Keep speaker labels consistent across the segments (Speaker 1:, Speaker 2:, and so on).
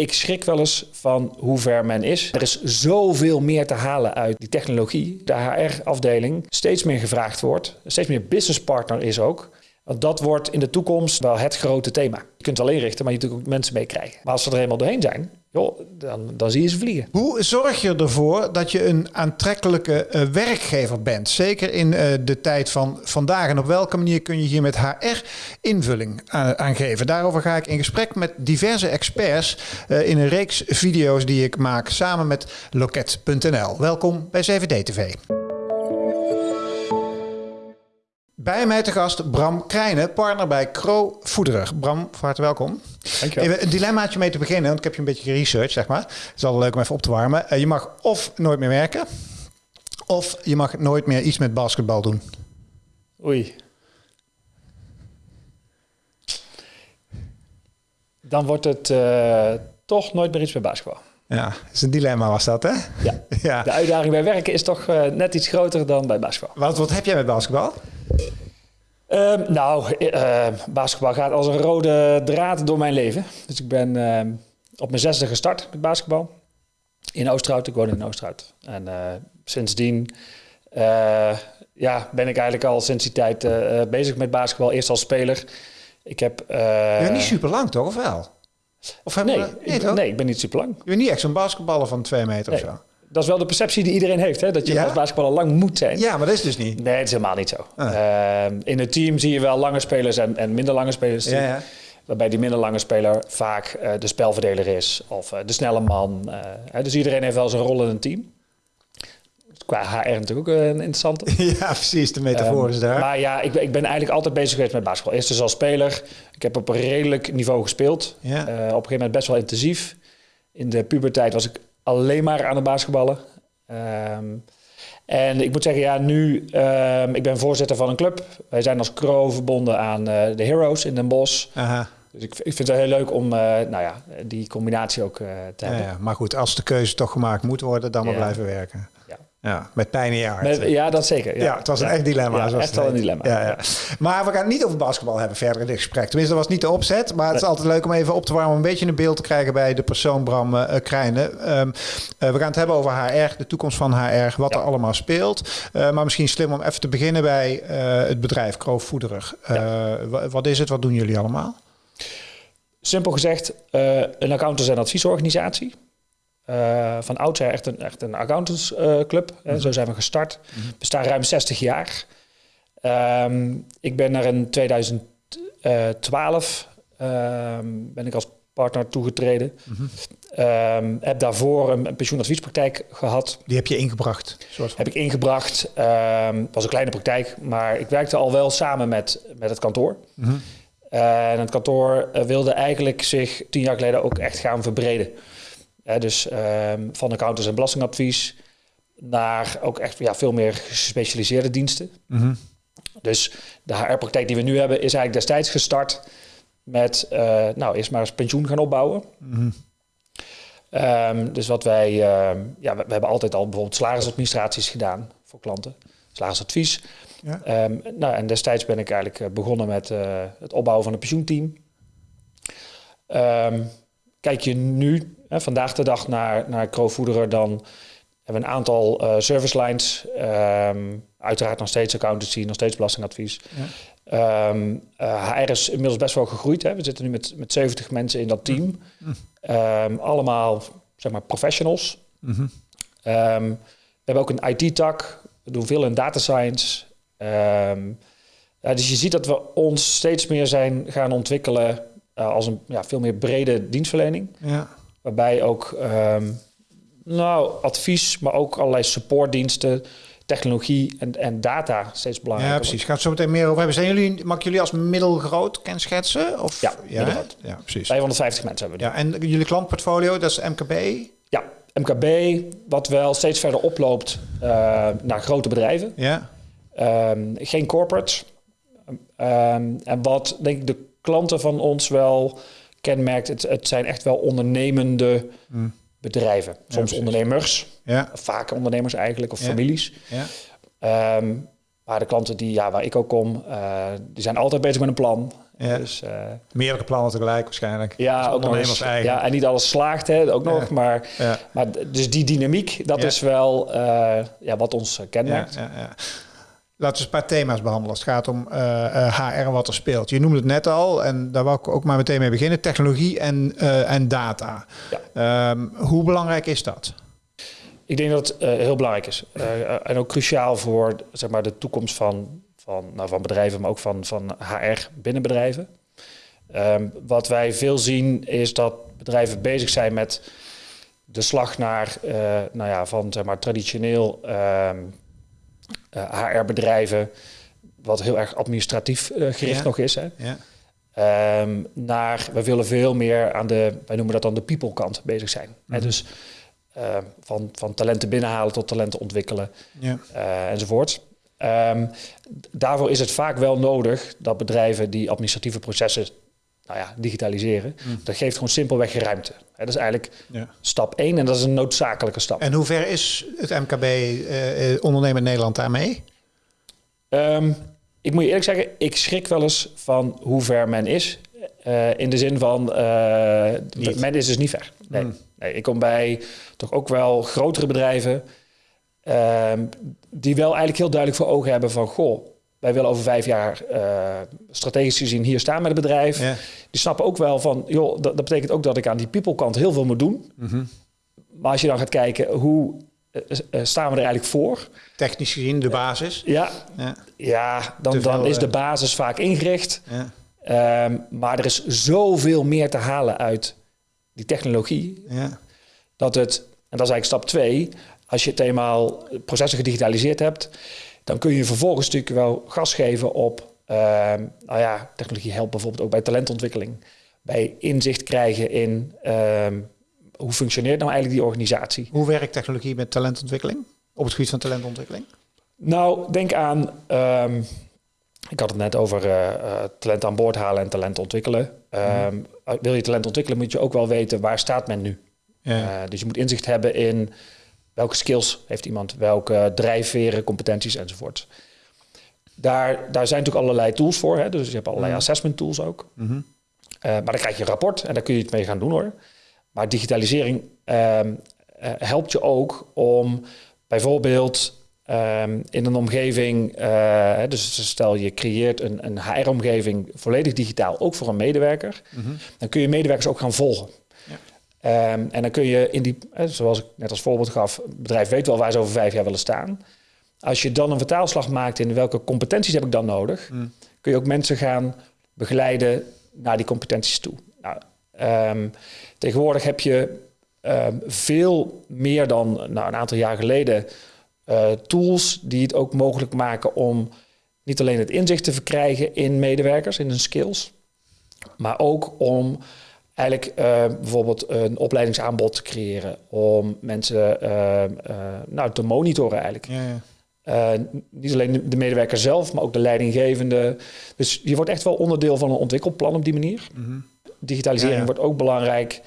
Speaker 1: Ik schrik wel eens van hoe ver men is. Er is zoveel meer te halen uit die technologie. De HR-afdeling steeds meer gevraagd wordt. Steeds meer businesspartner is ook. Want dat wordt in de toekomst wel het grote thema. Je kunt het wel inrichten, maar je kunt ook mensen meekrijgen. Maar als ze er eenmaal doorheen zijn, dan, dan zie je ze vliegen.
Speaker 2: Hoe zorg je ervoor dat je een aantrekkelijke uh, werkgever bent? Zeker in uh, de tijd van vandaag. En op welke manier kun je hier met HR invulling aan, aan geven? Daarover ga ik in gesprek met diverse experts in een reeks video's die ik maak samen met Loket.nl. Welkom bij CVD TV. Bij mij te gast Bram Krijnen, partner bij Kro Voederig. Bram, van harte welkom.
Speaker 1: Dankjewel.
Speaker 2: Even een dilemmaatje mee te beginnen, want ik heb je een beetje geresearched, zeg maar. Het is al leuk om even op te warmen. Uh, je mag of nooit meer werken, of je mag nooit meer iets met basketbal doen.
Speaker 1: Oei. Dan wordt het uh, toch nooit meer iets met basketbal.
Speaker 2: Ja, is een dilemma was dat, hè?
Speaker 1: Ja. ja. De uitdaging bij werken is toch uh, net iets groter dan bij basketbal.
Speaker 2: Wat, wat heb jij met basketbal?
Speaker 1: Uh, nou, uh, basketbal gaat als een rode draad door mijn leven. Dus ik ben uh, op mijn zesde gestart met basketbal. In Oosterhout, ik woon in Oosterhout. En sindsdien ja, ben ik eigenlijk al sinds die tijd bezig met basketbal. Eerst als speler. Ik heb...
Speaker 2: ja, niet super lang toch, of wel?
Speaker 1: Of nee, we, nee, ik, nee, ik ben niet super lang.
Speaker 2: Je bent niet echt zo'n basketballer van twee meter nee. of zo?
Speaker 1: Dat is wel de perceptie die iedereen heeft, hè? dat je ja? als basketballer lang moet zijn.
Speaker 2: Ja, maar dat is dus niet.
Speaker 1: Nee, het is helemaal niet zo. Ah. Uh, in het team zie je wel lange spelers en, en minder lange spelers.
Speaker 2: Ja, ja.
Speaker 1: Waarbij die minder lange speler vaak uh, de spelverdeler is of uh, de snelle man. dus iedereen heeft wel zijn rol in een team. Qua HR natuurlijk ook een interessante.
Speaker 2: Ja, precies. De metafoor is
Speaker 1: um,
Speaker 2: daar.
Speaker 1: Maar ja, ik, ik, ben eigenlijk altijd bezig geweest met basketbal. Eerst dus als speler. Ik heb op een redelijk niveau gespeeld.
Speaker 2: Ja.
Speaker 1: op een gegeven moment best wel intensief. In de puberteit was ik alleen maar aan het basketballen. Um, en ik moet zeggen, ja, nu, um, ik ben voorzitter van een club. Wij zijn als Kro verbonden aan uh, de Heroes in Den Bosch.
Speaker 2: Aha.
Speaker 1: Dus ik, ik vind het heel leuk om uh, nou ja, die combinatie ook uh, te
Speaker 2: ja,
Speaker 1: hebben.
Speaker 2: Ja, maar goed, als de keuze toch gemaakt moet worden, dan maar blijven werken.
Speaker 1: Ja.
Speaker 2: Met pijn in je hart.
Speaker 1: Met, ja, dat zeker.
Speaker 2: Ja, ja het was een echt dilemma.
Speaker 1: Ja, echt wel een dilemma.
Speaker 2: Ja, ja. Maar we gaan het niet over basketbal hebben verder in dit gesprek. Tenminste, dat was niet de opzet. Maar het is altijd leuk om even op te warmen... om een beetje een beeld te krijgen bij de persoon Bram uh, Krijnen. Um, uh, we gaan het hebben over HR, de toekomst van HR... wat er allemaal speelt. Uh, maar misschien slim om even te beginnen bij het bedrijf Kroof Voederig. wat is het? Wat doen jullie allemaal?
Speaker 1: Simpel gezegd, een accountants- en adviesorganisatie... Uh, van oudsher echt een, echt een accountantsclub. Uh, mm-hmm. Zo zijn we gestart. Mm-hmm. We staan ruim 60 jaar. Um, ik ben er in 2012 um, ben ik als partner toegetreden.
Speaker 2: Mm-hmm.
Speaker 1: Um, heb daarvoor een, een pensioenadviespraktijk gehad.
Speaker 2: Die heb je ingebracht?
Speaker 1: Soort. Heb ik ingebracht. Het was een kleine praktijk, maar ik werkte al wel samen met, met het kantoor.
Speaker 2: Mm-hmm.
Speaker 1: Uh, en het kantoor wilde eigenlijk zich tien jaar geleden ook echt gaan verbreden. Dus um, van accountants en belastingadvies naar ook echt ja, veel meer gespecialiseerde diensten.
Speaker 2: Mm-hmm.
Speaker 1: Dus de HR-praktijk die we nu hebben is eigenlijk destijds gestart met, uh, nou, eerst maar eens pensioen gaan opbouwen.
Speaker 2: Mm-hmm.
Speaker 1: Um, dus wat wij, uh, ja, we, we, hebben altijd al bijvoorbeeld salarisadministraties gedaan voor klanten, salarisadvies.
Speaker 2: Ja.
Speaker 1: Um, nou, en destijds ben ik eigenlijk begonnen met uh, het opbouwen van een pensioenteam. Um, kijk je nu, vandaag de dag, naar, naar Crowfoederer, dan hebben we een aantal uh, service lines. Um, uiteraard nog steeds accountancy, nog steeds belastingadvies.
Speaker 2: Ja.
Speaker 1: Um, uh, HR is inmiddels best wel gegroeid. Hè. We zitten nu met, met 70 mensen in dat team.
Speaker 2: Mm.
Speaker 1: Um, allemaal zeg maar professionals.
Speaker 2: Mm-hmm.
Speaker 1: we hebben ook een IT-tak. We doen veel in data science. Ja, dus je ziet dat we ons steeds meer zijn gaan ontwikkelen uh, als een ja, veel meer brede dienstverlening.
Speaker 2: Ja.
Speaker 1: Waarbij ook um, nou, advies, maar ook allerlei supportdiensten, technologie en, en data steeds belangrijker
Speaker 2: Ja, precies. Gaat zo meteen meer over hebben. Zijn jullie, mag ik jullie als middelgroot kenschetsen? Of?
Speaker 1: Ja,
Speaker 2: ja,
Speaker 1: middelgroot.
Speaker 2: ja, precies.
Speaker 1: 550 mensen hebben we
Speaker 2: Ja, en jullie klantportfolio, dat is MKB?
Speaker 1: Ja, MKB, wat wel steeds verder oploopt uh, naar grote bedrijven.
Speaker 2: Ja.
Speaker 1: Um, geen corporate. Um, en wat denk ik de klanten van ons wel kenmerkt. Het, het zijn echt wel ondernemende
Speaker 2: mm.
Speaker 1: bedrijven. Soms
Speaker 2: ja,
Speaker 1: ondernemers,
Speaker 2: ja.
Speaker 1: vaak ondernemers eigenlijk, of
Speaker 2: ja.
Speaker 1: families.
Speaker 2: Ja.
Speaker 1: Um, maar de klanten die, ja, waar ik ook kom, uh, die zijn altijd bezig met een plan.
Speaker 2: Ja.
Speaker 1: Dus, uh,
Speaker 2: Meerdere plannen tegelijk waarschijnlijk.
Speaker 1: Ja, ook nog eens,
Speaker 2: eigen.
Speaker 1: ja, en niet alles slaagt, hè, ook nog.
Speaker 2: Ja.
Speaker 1: Maar,
Speaker 2: Ja.
Speaker 1: maar dus die dynamiek, dat is wel eh, ja, wat ons eh, kenmerkt.
Speaker 2: Laten we eens een paar thema's behandelen als het gaat om eh, eh, HR en wat er speelt. Je noemde het net al en daar wou ik ook maar meteen mee beginnen. Technologie en, eh, en data. Ehm, hoe belangrijk is dat?
Speaker 1: Ik denk dat het eh, heel belangrijk is. Eh, en ook cruciaal voor zeg maar, de toekomst van, van, nou, van bedrijven, maar ook van, van HR binnen bedrijven. Ehm, wat wij veel zien is dat bedrijven bezig zijn met de slag naar, eh, nou ja, van zeg maar, traditioneel ehm, HR-bedrijven, wat heel erg administratief eh, gericht
Speaker 2: Ja.
Speaker 1: nog is. Hè.
Speaker 2: Ja.
Speaker 1: Ehm, naar, we willen veel meer aan de, wij noemen dat dan de people kant bezig zijn. Hè,
Speaker 2: Mhm.
Speaker 1: dus ehm, van, van talenten binnenhalen tot talenten ontwikkelen
Speaker 2: Ja.
Speaker 1: eh, enzovoort. Ehm, daarvoor is het vaak wel nodig dat bedrijven die administratieve processen nou ja, digitaliseren.
Speaker 2: Mhm.
Speaker 1: Dat geeft gewoon simpelweg ruimte. Dat is eigenlijk
Speaker 2: Ja.
Speaker 1: stap één en dat is een noodzakelijke stap.
Speaker 2: En hoe ver is het MKB eh, eh, ondernemen in Nederland daarmee?
Speaker 1: Ehm, ik moet je eerlijk zeggen, ik schrik wel eens van hoe ver men is. Eh, in de zin van, eh, men is dus niet ver. Nee.
Speaker 2: Hmm.
Speaker 1: nee, ik kom bij toch ook wel grotere bedrijven... ehm, die wel eigenlijk heel duidelijk voor ogen hebben van... goh, wij willen over vijf jaar eh, strategisch gezien hier staan met het bedrijf.
Speaker 2: Ja.
Speaker 1: Die snappen ook wel van, joh, dat, dat betekent ook dat ik aan die people kant heel veel moet doen.
Speaker 2: Mhm.
Speaker 1: Maar als je dan gaat kijken, hoe eh, eh, staan we er eigenlijk voor?
Speaker 2: Technisch gezien de basis.
Speaker 1: Ja,
Speaker 2: Ja.
Speaker 1: ja dan,
Speaker 2: veel,
Speaker 1: dan is de basis vaak ingericht.
Speaker 2: Ja.
Speaker 1: Ehm, maar er is zoveel meer te halen uit die technologie.
Speaker 2: Ja.
Speaker 1: Dat het, en dat is eigenlijk stap twee, als je het eenmaal processen gedigitaliseerd hebt, dan kun je vervolgens natuurlijk wel gas geven op, ehm, nou ja, technologie helpt bijvoorbeeld ook bij talentontwikkeling. Bij inzicht krijgen in ehm, hoe functioneert nou eigenlijk die organisatie.
Speaker 2: Hoe werkt technologie met talentontwikkeling? Op het gebied van talentontwikkeling?
Speaker 1: Nou, denk aan. ehm, ik had het net over eh, eh, talent aan boord halen en talent ontwikkelen. Ehm, Wil je talent ontwikkelen, moet je ook wel weten waar staat men nu.
Speaker 2: Ja.
Speaker 1: Eh, dus je moet inzicht hebben in welke skills heeft iemand, welke drijfveren, competenties enzovoort. Daar, daar zijn natuurlijk allerlei tools voor. Hè? Dus je hebt allerlei
Speaker 2: Mhm.
Speaker 1: assessment tools ook.
Speaker 2: Mhm.
Speaker 1: Eh, maar dan krijg je een rapport en daar kun je het mee gaan doen hoor. Maar digitalisering ehm, eh, helpt je ook om bijvoorbeeld ehm, in een omgeving, eh, dus stel je creëert een, een HR-omgeving volledig digitaal, ook voor een medewerker,
Speaker 2: Mhm.
Speaker 1: dan kun je medewerkers ook gaan volgen. Ehm, en dan kun je in die, eh, zoals ik net als voorbeeld gaf, het bedrijf weet wel waar ze over vijf jaar willen staan. Als je dan een vertaalslag maakt in welke competenties heb ik dan nodig,
Speaker 2: Mm.
Speaker 1: kun je ook mensen gaan begeleiden naar die competenties toe. Nou, ehm, tegenwoordig heb je ehm, veel meer dan nou, een aantal jaar geleden eh, tools die het ook mogelijk maken om niet alleen het inzicht te verkrijgen in medewerkers, in hun skills, maar ook om eigenlijk eh, bijvoorbeeld een opleidingsaanbod te creëren om mensen eh, nou, te monitoren eigenlijk.
Speaker 2: Ja, ja.
Speaker 1: Niet alleen de medewerker zelf, maar ook de leidinggevende. Dus je wordt echt wel onderdeel van een ontwikkelplan op die manier.
Speaker 2: Mhm.
Speaker 1: Digitalisering
Speaker 2: Ja,
Speaker 1: wordt ook belangrijk.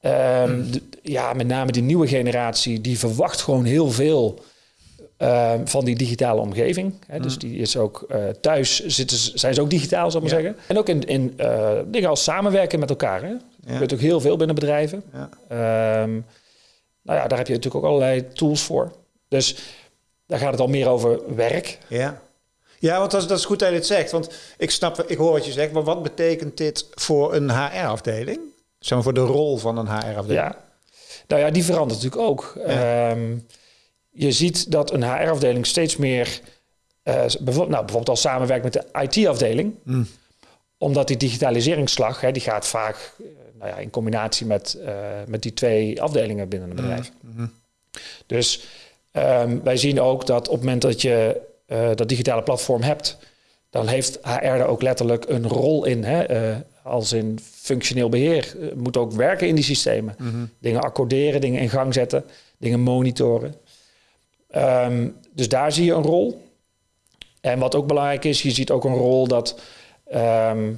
Speaker 1: Ehm, de- ja, met name die nieuwe generatie, die verwacht gewoon heel veel ehm, van die digitale omgeving. Hè, Dus die is ook eh, thuis, zitten, zijn ze ook digitaal, zal ik maar
Speaker 2: Ja.
Speaker 1: zeggen. En ook in, in eh, dingen als samenwerken met elkaar. Hè.
Speaker 2: Ja.
Speaker 1: gebeurt ook heel veel binnen bedrijven.
Speaker 2: Ja.
Speaker 1: Ehm, nou ja, daar heb je natuurlijk ook allerlei tools voor. Dus daar gaat het al meer over werk.
Speaker 2: Ja. Ja, want dat is, dat is goed dat je dit zegt. Want ik snap, ik hoor wat je zegt, maar wat betekent dit voor een HR-afdeling? Zeg maar voor de rol van een HR-afdeling.
Speaker 1: Ja. Nou ja, die verandert natuurlijk ook.
Speaker 2: Ja.
Speaker 1: Je ziet dat een HR-afdeling steeds meer, eh, bijvoorbeeld, nou, bijvoorbeeld al samenwerkt met de IT-afdeling,
Speaker 2: Mm.
Speaker 1: omdat die digitaliseringsslag, hè, die gaat vaak eh, nou ja, in combinatie met, eh, met die twee afdelingen binnen een bedrijf.
Speaker 2: Mhm.
Speaker 1: Dus ehm, wij zien ook dat op het moment dat je dat digitale platform hebt, dan heeft HR er ook letterlijk een rol in. Hè? als in functioneel beheer. Eh, moet ook werken in die systemen.
Speaker 2: Mhm.
Speaker 1: Dingen accorderen, dingen in gang zetten, dingen monitoren. Ehm, dus daar zie je een rol. En wat ook belangrijk is, je ziet ook een rol dat ehm,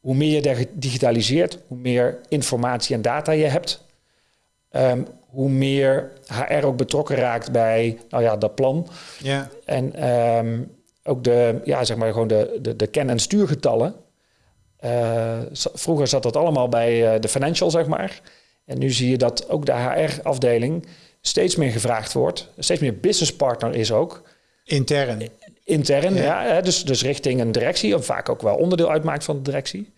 Speaker 1: hoe meer je dig- digitaliseert, hoe meer informatie en data je hebt, ehm, hoe meer HR ook betrokken raakt bij nou ja, dat plan.
Speaker 2: Ja.
Speaker 1: En ook de, ja, zeg maar gewoon de, de, de ken- en stuurgetallen. Uh, vroeger zat dat allemaal bij uh, de financial, zeg maar. En nu zie je dat ook de HR-afdeling steeds meer gevraagd wordt. Steeds meer business partner is ook.
Speaker 2: Intern.
Speaker 1: Intern, ja. ja dus, dus richting een directie, of vaak ook wel onderdeel uitmaakt van de directie.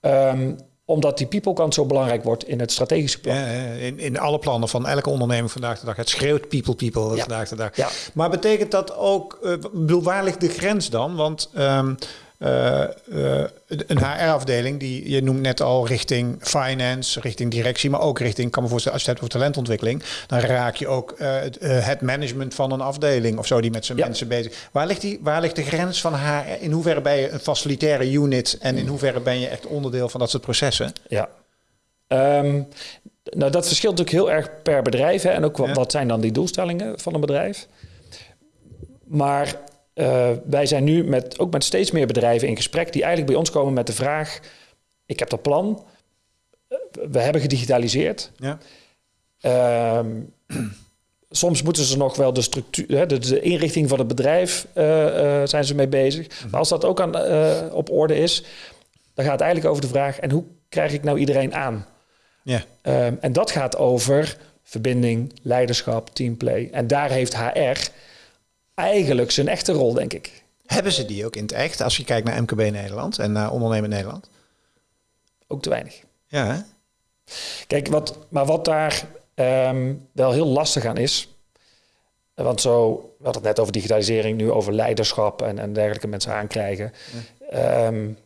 Speaker 1: Um, omdat die people kant zo belangrijk wordt in het strategische plan. Ja,
Speaker 2: in, in alle plannen van elke onderneming vandaag de dag. Het schreeuwt people, people ja. vandaag de dag. Ja. Maar betekent dat ook, uh, bedoel, waar ligt de grens dan? Want um, uh, uh, een HR-afdeling, die je noemt net al richting finance, richting directie, maar ook richting, kan me voorstellen, als je het hebt over talentontwikkeling, dan raak je ook uh, het management van een afdeling of zo die met zijn mensen bezig. Waar ligt, die, waar ligt de grens van HR? In hoeverre ben je een facilitaire unit en in hoeverre ben je echt onderdeel van dat soort processen?
Speaker 1: Ja. Um, nou, dat verschilt natuurlijk heel erg per bedrijf. Hè, en ook wat, wat zijn dan die doelstellingen van een bedrijf. Maar uh, wij zijn nu met, ook met steeds meer bedrijven in gesprek die eigenlijk bij ons komen met de vraag: ik heb dat plan, eh, we hebben gedigitaliseerd. Ja. Uh, soms moeten ze nog wel de structuur, de, de inrichting van het bedrijf uh, zijn ze mee bezig. Mhm. Maar als dat ook aan, op orde is, dan gaat het eigenlijk over de vraag: en hoe krijg ik nou iedereen aan? Ja. Ehm, en dat gaat over verbinding, leiderschap, teamplay. En daar heeft HR eigenlijk zijn echte rol, denk ik.
Speaker 2: Hebben ze die ook in het echt, als je kijkt naar MKB Nederland en naar Ondernemen Nederland?
Speaker 1: Ook te weinig.
Speaker 2: Ja, hè?
Speaker 1: Kijk, wat, maar wat daar ehm, wel heel lastig aan is... Want zo, we hadden het net over digitalisering, nu over leiderschap en, en dergelijke mensen aankrijgen. Ja. Um,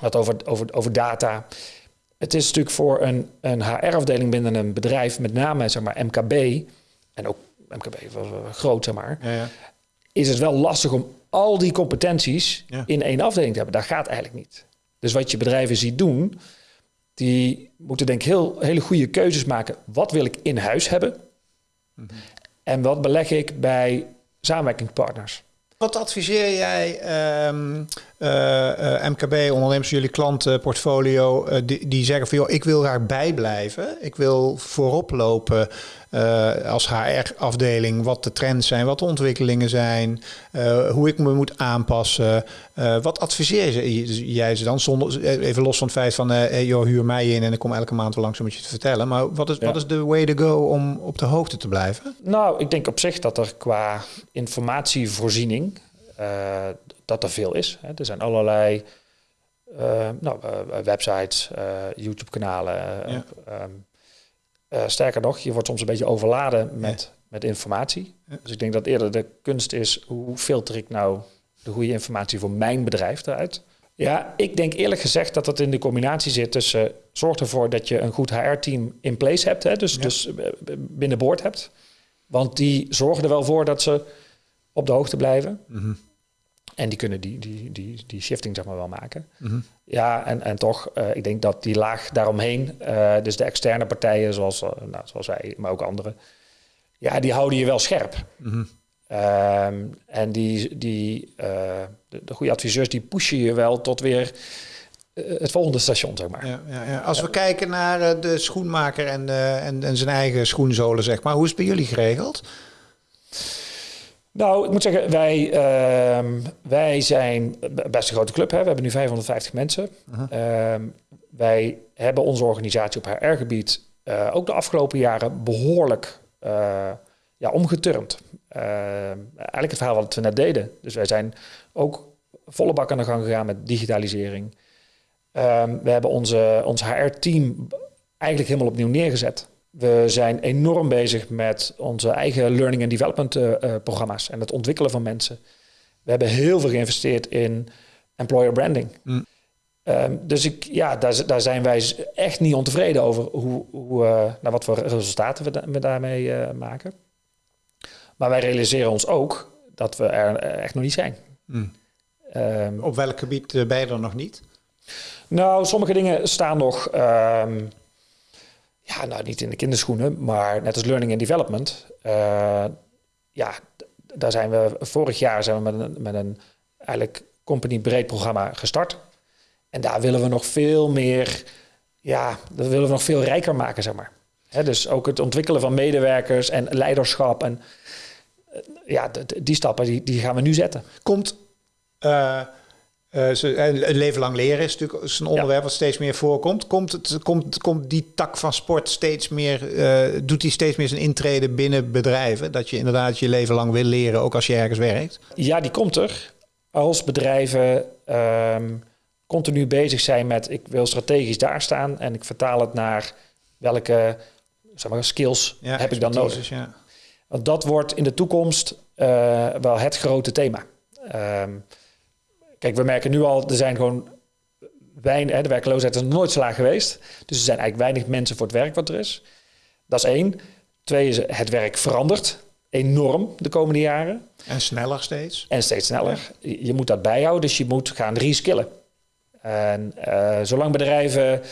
Speaker 1: wat over, over, over data. Het is natuurlijk voor een, een HR-afdeling binnen een bedrijf, met name zeg maar MKB, en ook MKB was groot, zeg maar. Ja is het wel lastig om al die competenties in één afdeling te hebben. Dat gaat eigenlijk niet. Dus wat je bedrijven ziet doen, die moeten denk ik heel, hele goede keuzes maken. Wat wil ik in huis hebben? Mhm. En wat beleg ik bij samenwerkingspartners?
Speaker 2: Wat adviseer jij um, uh, MKB, ondernemers, jullie klantenportfolio, uh, die, die zeggen van joh, ik wil daar bijblijven, ik wil voorop lopen als HR-afdeling, wat de trends zijn, wat de ontwikkelingen zijn, hoe ik me moet aanpassen. wat adviseer jij ze dan, zonder, even los van het feit van hey, joh, huur mij in en ik kom elke maand wel langs om het je te vertellen. Maar wat is, wat is de way to go om op de hoogte te blijven?
Speaker 1: Nou, ik denk op zich dat er qua informatievoorziening uh, dat er veel is. Hè. Er zijn allerlei uh, nou, uh, websites, YouTube-kanalen. Ja. Um, sterker nog, je wordt soms een beetje overladen met, ja. met informatie. Ja. Dus ik denk dat eerder de kunst is, hoe filter ik nou de goede informatie voor mijn bedrijf eruit? Ja, ik denk eerlijk gezegd dat dat in de combinatie zit tussen... zorg ervoor dat je een goed HR-team in place hebt, hè, dus, dus binnenboord hebt. Want die zorgen er wel voor dat ze op de hoogte blijven. Mm -hmm. En die kunnen die, die, die, die shifting zeg maar wel maken. Mhm. Ja, en, en toch, uh, ik denk dat die laag daaromheen, uh, dus de externe partijen zoals, uh, nou, zoals wij, maar ook anderen, ja, die houden je wel scherp. Mm -hmm. um, en die, die, de, de, goede adviseurs, die pushen je wel tot weer het volgende station, zeg maar.
Speaker 2: Ja, ja, ja. Als we kijken naar de schoenmaker en, en, en zijn eigen schoenzolen, zeg maar, hoe is het bij jullie geregeld?
Speaker 1: Nou, ik moet zeggen, wij, uh, wij zijn best een grote club. Hè? We hebben nu 550 mensen. Uh-huh. Uh, wij hebben onze organisatie op HR-gebied uh, ook de afgelopen jaren behoorlijk uh, ja, omgeturnd. Ehm, eigenlijk het verhaal wat we net deden. Dus wij zijn ook volle bak aan de gang gegaan met digitalisering. Ehm, we hebben onze, ons HR-team eigenlijk helemaal opnieuw neergezet. We zijn enorm bezig met onze eigen learning and development uh, uh, programma's en het ontwikkelen van mensen. We hebben heel veel geïnvesteerd in employer branding. Mm. Um, dus ik, ja, daar, daar, zijn wij echt niet ontevreden over hoe, hoe, uh, nou, wat voor resultaten we, da we daarmee maken. Maar wij realiseren ons ook dat we er echt nog niet zijn. Mm.
Speaker 2: Um, Op welk gebied ben je er nog niet?
Speaker 1: Nou, sommige dingen staan nog. Um, ja, nou niet in de kinderschoenen, maar net als learning and development. Uh, ja, daar zijn we vorig jaar zijn we met een, met een eigenlijk company breed programma gestart. En daar willen we nog veel meer, ja, dat willen we nog veel rijker maken, zeg maar. He, dus ook het ontwikkelen van medewerkers en leiderschap en uh, ja, die stappen die, die gaan we nu zetten.
Speaker 2: Komt uh, Uh, ze, een leven lang leren is natuurlijk is een onderwerp wat steeds meer voorkomt. Komt, het, komt, komt die tak van sport steeds meer, uh, doet die steeds meer zijn intrede binnen bedrijven? Dat je inderdaad je leven lang wil leren, ook als je ergens werkt?
Speaker 1: Ja, die komt er. Als bedrijven um, continu bezig zijn met ik wil strategisch daar staan en ik vertaal het naar welke zeg maar, skills heb ik dan nodig. Ja. Want dat wordt in de toekomst uh, wel het grote thema. Um, Kijk, we merken nu al, er zijn gewoon weinig, de werkloosheid is nooit zo laag geweest. Dus er zijn eigenlijk weinig mensen voor het werk wat er is. Dat is één. Twee is het werk verandert enorm de komende jaren.
Speaker 2: En sneller steeds.
Speaker 1: En steeds sneller. Je moet dat bijhouden, dus je moet gaan reskillen. En uh, zolang bedrijven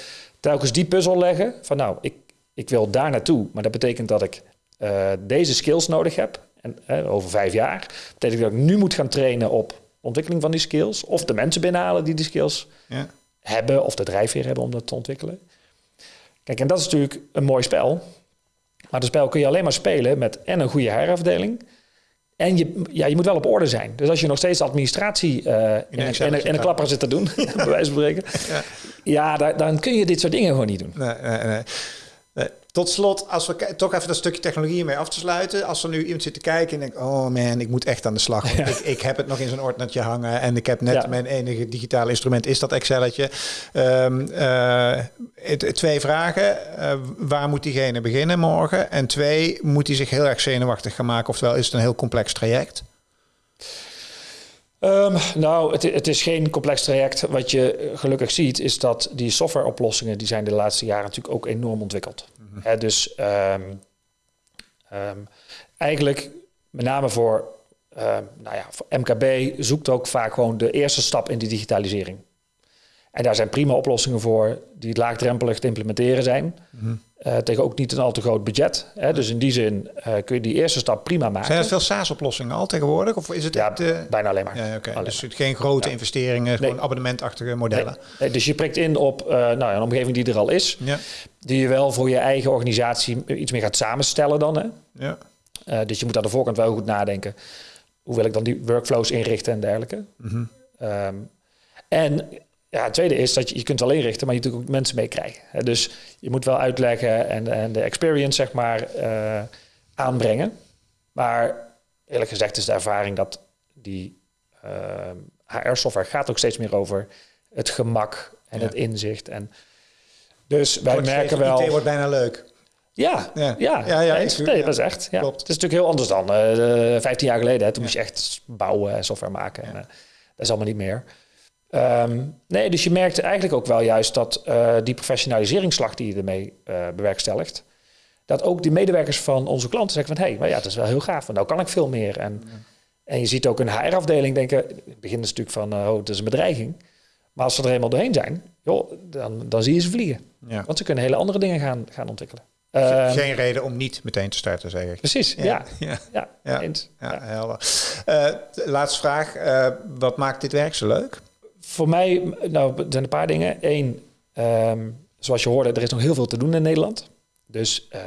Speaker 1: telkens die puzzel leggen van nou, ik, ik wil daar naartoe, maar dat betekent dat ik uh, deze skills nodig heb. En uh, over vijf jaar betekent dat ik nu moet gaan trainen op ontwikkeling van die skills. Of de mensen binnenhalen die die skills ja. hebben. Of de drijfveer hebben om dat te ontwikkelen. Kijk, en dat is natuurlijk een mooi spel. Maar dat spel kun je alleen maar spelen met en een goede herafdeling. En je, ja, je moet wel op orde zijn. Dus als je nog steeds administratie uh, in, in, in, een klapper zit te doen, bij wijze van spreken. Ja, ja dan, dan kun je dit soort dingen gewoon niet doen.
Speaker 2: Nee, nee, nee. Tot slot, als we toch even dat stukje technologie mee af te sluiten. Als er nu iemand zit te kijken en denkt, oh man, ik moet echt aan de slag. Ik, ik, heb het nog in zo'n ordnertje hangen en ik heb net mijn enige digitale instrument is dat Excelletje. Um, uh, twee vragen. Uh, waar moet diegene beginnen morgen? En twee, moet hij zich heel erg zenuwachtig gaan maken? Oftewel, is het een heel complex traject?
Speaker 1: Um, nou, het, het, is geen complex traject. Wat je gelukkig ziet, is dat die softwareoplossingen, die zijn de laatste jaren natuurlijk ook enorm ontwikkeld. Hè, dus um, um, eigenlijk met name voor, uh, nou ja, voor MKB zoekt ook vaak gewoon de eerste stap in die digitalisering. En daar zijn prima oplossingen voor die laagdrempelig te implementeren zijn. Mm uh, tegen ook niet een al te groot budget. Hè? Dus in die zin uh, kun je die eerste stap prima maken.
Speaker 2: Zijn er veel SaaS-oplossingen al tegenwoordig? Of is het
Speaker 1: ja, bijna alleen maar. Ja,
Speaker 2: okay. Dus geen grote investeringen, gewoon abonnementachtige modellen.
Speaker 1: Nee. dus je prikt in op uh, nou, een omgeving die er al is. Ja. Die je wel voor je eigen organisatie iets meer gaat samenstellen dan. Hè? Ja. dus je moet aan de voorkant wel goed nadenken. Hoe wil ik dan die workflows inrichten en dergelijke. Mm -hmm. um, en ja, het tweede is dat je, je kunt wel inrichten, maar je natuurlijk ook mensen meekrijgen. Dus je moet wel uitleggen en, en de experience, zeg maar, uh, aanbrengen. Maar eerlijk gezegd is de ervaring dat die uh, eh, HR-software gaat ook steeds meer over het gemak en het inzicht. En dus wij merken wel...
Speaker 2: Het wordt bijna leuk.
Speaker 1: Ja, ja, ja, ja, ja nee, dat is echt. Ja. Klopt. Het is natuurlijk heel anders dan uh, eh, 15 jaar geleden. Hè. Toen moest je echt bouwen en software maken. En, dat is allemaal niet meer. Um, nee, dus je merkte eigenlijk ook wel juist dat uh, die professionaliseringsslag die je ermee bewerkstelligt, dat ook die medewerkers van onze klanten zeggen van hé, hey, maar ja, dat is wel heel gaaf, want nou kan ik veel meer. En, en je ziet ook een HR-afdeling denken, het begin is natuurlijk van, oh, het is een bedreiging. Maar als ze er helemaal doorheen zijn, joh, dan, dan zie je ze vliegen. Ja. Want ze kunnen hele andere dingen gaan, gaan ontwikkelen.
Speaker 2: Uh, Geen reden om niet meteen te starten, zeg ik.
Speaker 1: Precies, ja. Ja, ja, ja, ja,
Speaker 2: ja helder. Uh, laatste vraag. Uh, wat maakt dit werk zo leuk?
Speaker 1: voor mij, nou, er zijn een paar dingen. Eén, um, zoals je hoorde, er is nog heel veel te doen in Nederland. Dus uh,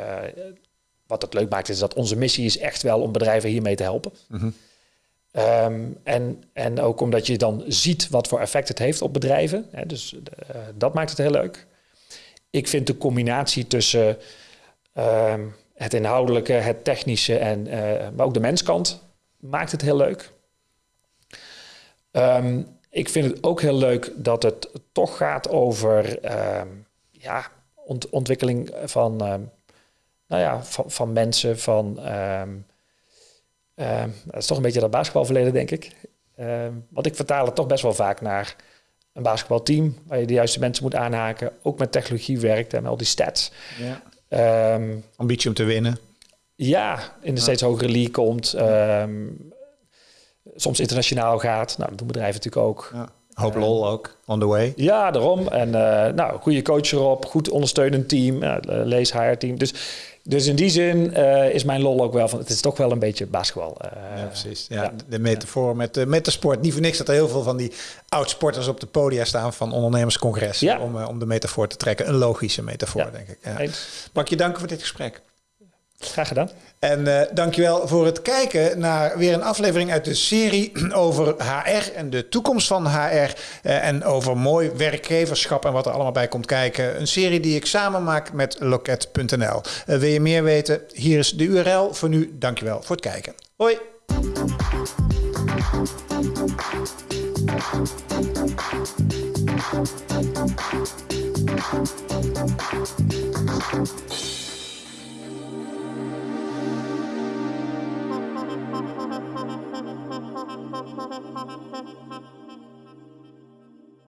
Speaker 1: wat het leuk maakt, is dat onze missie is echt wel om bedrijven hiermee te helpen. Mm -hmm. Um, en, en ook omdat je dan ziet wat voor effect het heeft op bedrijven. Hè, dus uh, dat maakt het heel leuk. Ik vind de combinatie tussen um, het inhoudelijke, het technische en uh, maar ook de menskant maakt het heel leuk. Um, ik vind het ook heel leuk dat het toch gaat over ja, ont ontwikkeling van, nou ja, van, van mensen, van... Uh, dat is toch een beetje dat basketbalverleden, denk ik. want ik vertaal het toch best wel vaak naar een basketbalteam... waar je de juiste mensen moet aanhaken. Ook met technologie werkt en al die stats. Ja.
Speaker 2: Ehm, Ambitie om te winnen.
Speaker 1: Ja, in de steeds hogere league komt. Um, soms internationaal gaat. Nou, dat doen bedrijven natuurlijk ook. Ja.
Speaker 2: Hoop lol ook, on the way.
Speaker 1: Ja, daarom. En uh, nou, goede coach erop, goed ondersteunend team, uh, lees HR team. Dus, dus in die zin uh, is mijn lol ook wel van, het is toch wel een beetje basketbal.
Speaker 2: ja, precies. Ja, ja. De metafoor met, met de sport. Niet voor niks dat er heel veel van die oud-sporters op de podia staan van ondernemerscongressen. Ja. Om, om de metafoor te trekken. Een logische metafoor, denk ik. Ja. Mag ik je danken voor dit gesprek?
Speaker 1: Graag gedaan.
Speaker 2: En uh, dankjewel voor het kijken naar weer een aflevering uit de serie over HR en de toekomst van HR. Uh, en over mooi werkgeverschap en wat er allemaal bij komt kijken. Een serie die ik samen maak met loket.nl. Uh, wil je meer weten? Hier is de URL. Voor nu, dankjewel voor het kijken. Hoi!